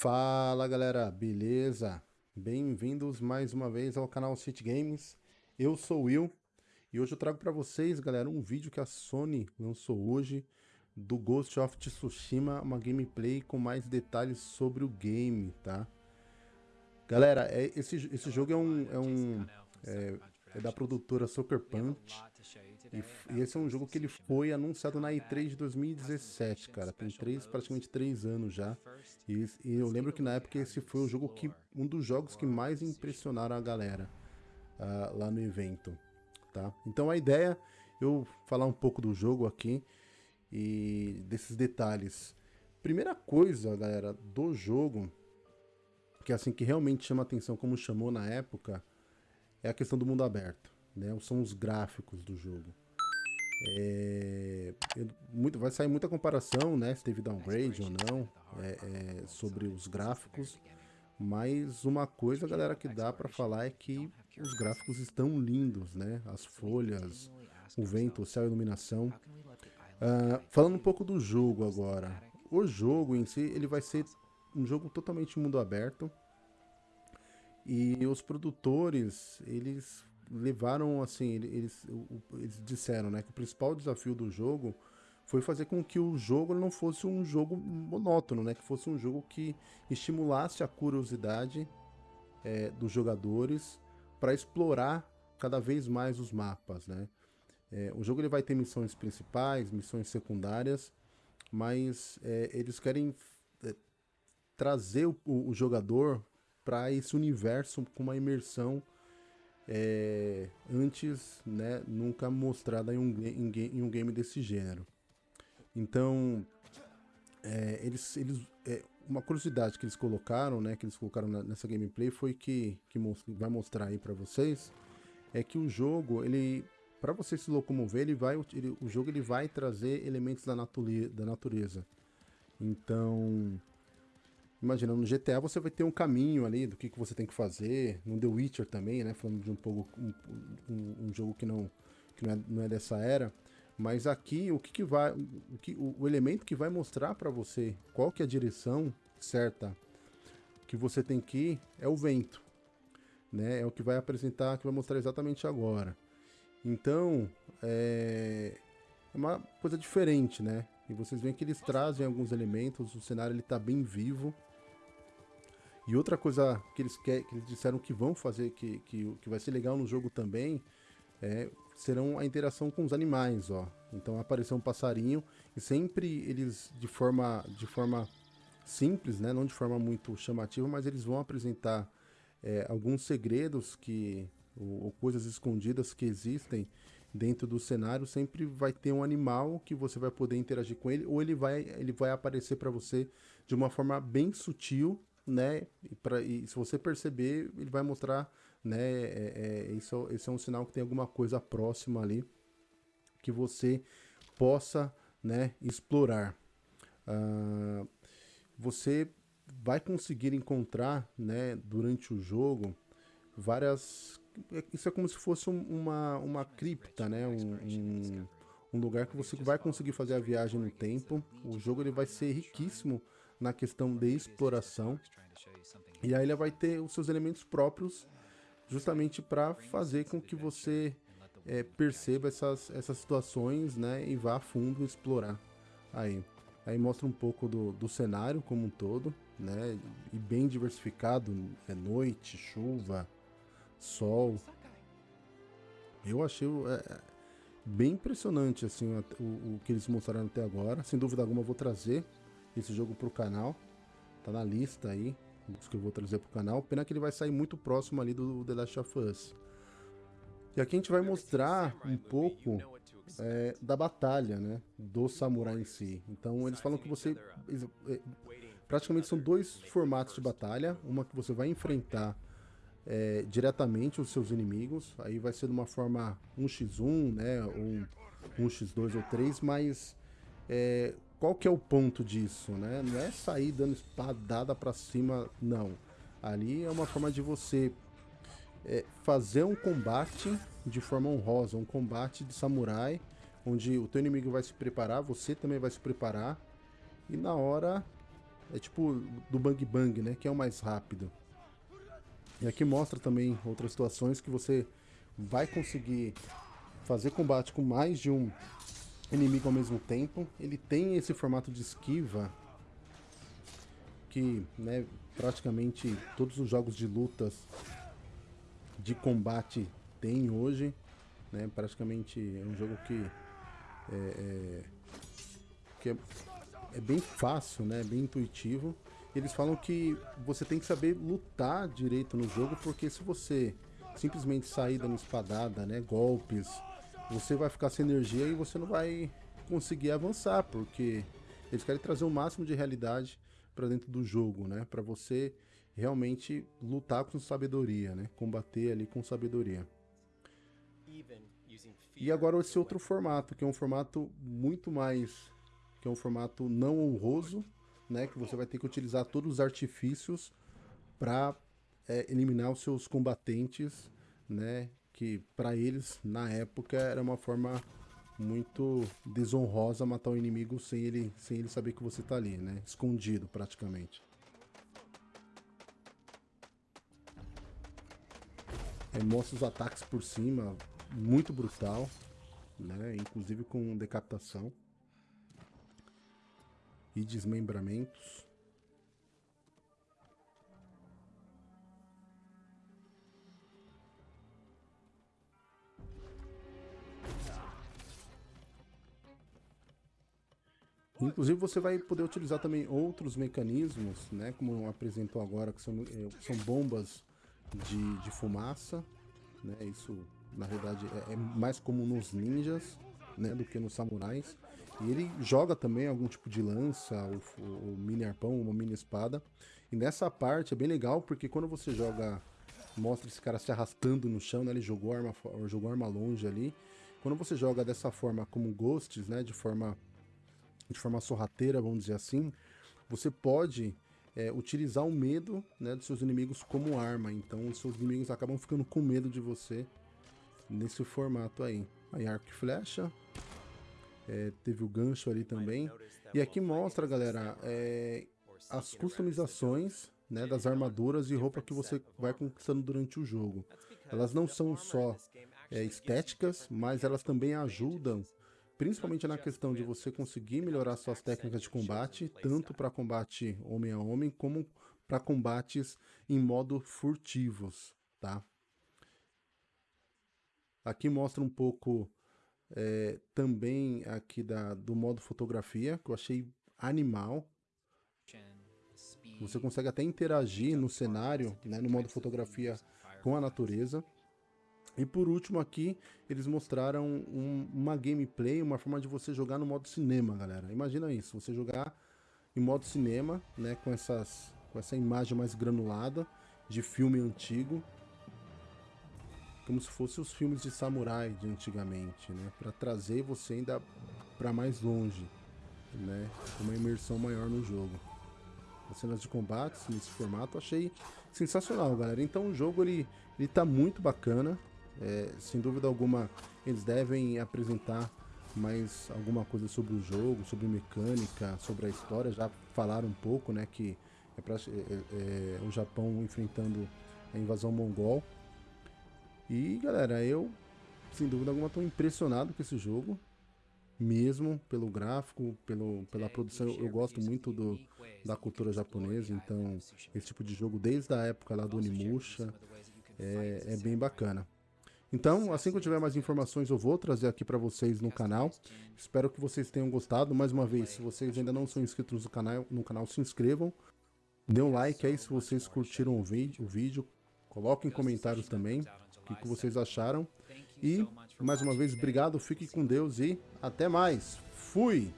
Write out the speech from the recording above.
Fala galera, beleza? Bem-vindos mais uma vez ao canal City Games. Eu sou o Will e hoje eu trago para vocês, galera, um vídeo que a Sony lançou hoje do Ghost of Tsushima, uma gameplay com mais detalhes sobre o game, tá? Galera, é, esse, esse jogo é um, é um é, é da produtora Sucker Punch e, e, esse é um jogo que ele foi anunciado na E3 de 2017, cara. Tem três, praticamente três anos já. E, e, eu lembro que na época esse foi o jogo que um dos jogos que mais impressionaram a galera uh, lá no evento, tá? Então a ideia eu falar um pouco do jogo aqui e desses detalhes. Primeira coisa, galera, do jogo que é assim que realmente chama atenção, como chamou na época, é a questão do mundo aberto né? São os gráficos do jogo. É, muito, vai sair muita comparação, né? Se teve downgrade ou não, é, é, sobre os gráficos. Mas uma coisa, galera, que dá para falar é que os gráficos estão lindos, né? As folhas, o vento, o céu, a iluminação. Uh, falando um pouco do jogo agora. O jogo em si, ele vai ser um jogo totalmente mundo aberto. E os produtores, eles levaram, assim, eles, eles disseram, né, que o principal desafio do jogo foi fazer com que o jogo não fosse um jogo monótono, né, que fosse um jogo que estimulasse a curiosidade é, dos jogadores para explorar cada vez mais os mapas, né. É, o jogo ele vai ter missões principais, missões secundárias, mas é, eles querem é, trazer o, o jogador para esse universo com uma imersão é, antes né, nunca mostrada em um, em, em um game desse gênero. Então, é, eles, eles, é, uma curiosidade que eles colocaram, né, que eles colocaram nessa gameplay foi que, que vai mostrar aí para vocês, é que o jogo, ele, para você se locomover, ele vai, ele, o jogo ele vai trazer elementos da, natureza, da natureza. Então, Imagina, no GTA você vai ter um caminho ali do que, que você tem que fazer. No The Witcher também, né? Falando de um pouco um, um, um jogo que não, que não é, não é dessa era. Mas aqui o que, que vai. O, que, o, o elemento que vai mostrar para você qual que é a direção certa que você tem que ir é o vento. Né? É o que vai apresentar, que vai mostrar exatamente agora. Então, é, é uma coisa diferente, né? E vocês veem que eles trazem alguns elementos, o cenário ele tá bem vivo. E outra coisa que eles, quer, que eles disseram que vão fazer, que, que, que vai ser legal no jogo também, é, serão a interação com os animais, ó. Então apareceu um passarinho e sempre eles de forma, de forma simples, né, não de forma muito chamativa, mas eles vão apresentar é, alguns segredos que ou, ou, coisas escondidas que existem dentro do cenário. Sempre vai ter um animal que você vai poder interagir com ele ou ele vai ele vai aparecer para você de uma forma bem sutil né? E, pra, e se você perceber, ele vai mostrar, né? É, é, isso, esse é um sinal que tem alguma coisa próxima ali que você possa, né? Explorar. Uh, você vai conseguir encontrar, né? Durante o jogo, várias. Isso é como se fosse uma, uma cripta, né? Um, um, um lugar que você vai conseguir fazer a viagem no tempo. O jogo ele vai ser riquíssimo na questão de exploração. E aí ele vai ter os seus elementos próprios justamente para fazer com que você é, perceba essas, essas situações né, e vá a fundo explorar. Aí, aí mostra um pouco do, do cenário como um todo, né, e bem diversificado, é noite, chuva, sol. Eu achei é, bem impressionante assim o, o que eles mostraram até agora. Sem dúvida alguma vou trazer esse jogo para o canal. Tá na lista aí, dos que eu vou trazer para o canal. Pena que ele vai sair muito próximo ali do The Last of Us. E aqui a gente vai mostrar um pouco é, da batalha, né? Do samurai em si. Então eles falam que você... É, praticamente são dois formatos de batalha. Uma que você vai enfrentar é, diretamente os seus inimigos. Aí vai ser de uma forma 1x1, né? Ou 1x2 ou 3, mas é, qual que é o ponto disso, né? Não é sair dando espadada para cima, não. Ali é uma forma de você é, fazer um combate de forma honrosa, um combate de samurai, onde o teu inimigo vai se preparar, você também vai se preparar, e na hora é tipo do Bang Bang, né? Que é o mais rápido. E aqui mostra também outras situações que você vai conseguir fazer combate com mais de um inimigo ao mesmo tempo. Ele tem esse formato de esquiva que, né, praticamente todos os jogos de lutas de combate tem hoje, né? Praticamente é um jogo que é, é, que é, é bem fácil, né? Bem intuitivo. Eles falam que você tem que saber lutar direito no jogo, porque se você simplesmente sair dando espadada, né, golpes, você vai ficar sem energia e você não vai conseguir avançar, porque eles querem trazer o máximo de realidade para dentro do jogo, né, para você realmente lutar com sabedoria, né, combater ali com sabedoria. E agora esse outro formato, que é um formato muito mais, que é um formato não honroso, né, que você vai ter que utilizar todos os artifícios para é, eliminar os seus combatentes, né, que para eles na época era uma forma muito desonrosa matar o inimigo sem ele, sem ele saber que você tá ali, né, escondido praticamente. Aí mostra os ataques por cima, muito brutal, né, inclusive com decapitação e desmembramentos. Inclusive você vai poder utilizar também outros mecanismos, né, como apresentou agora, que são, é, são bombas de, de fumaça, né, isso na verdade é, é mais comum nos ninjas, né, do que nos samurais. E ele joga também algum tipo de lança, o, o, mini arpão, uma mini espada. E nessa parte é bem legal, porque quando você joga, mostra esse cara se arrastando no chão, né? Ele jogou arma, jogou arma longe ali. Quando você joga dessa forma como Ghosts, né? De forma, de forma sorrateira, vamos dizer assim, você pode é, utilizar o medo né, dos seus inimigos como arma. Então os seus inimigos acabam ficando com medo de você nesse formato aí. Aí arco e flecha, é, teve o gancho ali também. E aqui mostra, galera, é, as customizações né, das armaduras e roupa que você vai conquistando durante o jogo. Elas não são só é, estéticas, mas elas também ajudam, principalmente na questão de você conseguir melhorar suas técnicas de combate, tanto para combate homem a homem, como para combates em modo furtivos, tá? Aqui mostra um pouco é, também aqui da, do modo fotografia, que eu achei animal. Você consegue até interagir no cenário, né, no modo fotografia com a natureza. E por último aqui, eles mostraram um, uma gameplay, uma forma de você jogar no modo cinema, galera. Imagina isso, você jogar em modo cinema, né, com, essas, com essa imagem mais granulada de filme antigo, como se fossem os filmes de samurai de antigamente, né? Para trazer você ainda para mais longe, né? Uma imersão maior no jogo. As cenas de combates nesse formato achei sensacional, galera. Então o jogo ele, ele tá muito bacana. É, sem dúvida alguma, eles devem apresentar mais alguma coisa sobre o jogo, sobre mecânica, sobre a história. Já falaram um pouco, né? Que é, pra, é, é, o Japão enfrentando a invasão mongol. E galera, eu sem dúvida alguma estou impressionado com esse jogo, mesmo pelo gráfico, pelo, pela produção. Eu, eu gosto muito do, da cultura japonesa, então esse tipo de jogo desde a época lá do Onimusha é, é bem bacana. Então, assim que eu tiver mais informações, eu vou trazer aqui para vocês no canal. Espero que vocês tenham gostado. Mais uma vez, se vocês ainda não são inscritos no canal, no canal se inscrevam. Dê um like aí se vocês curtiram o vídeo. O vídeo. Coloquem comentários também o que vocês acharam. E, mais uma vez, obrigado, fique com Deus e até mais. Fui!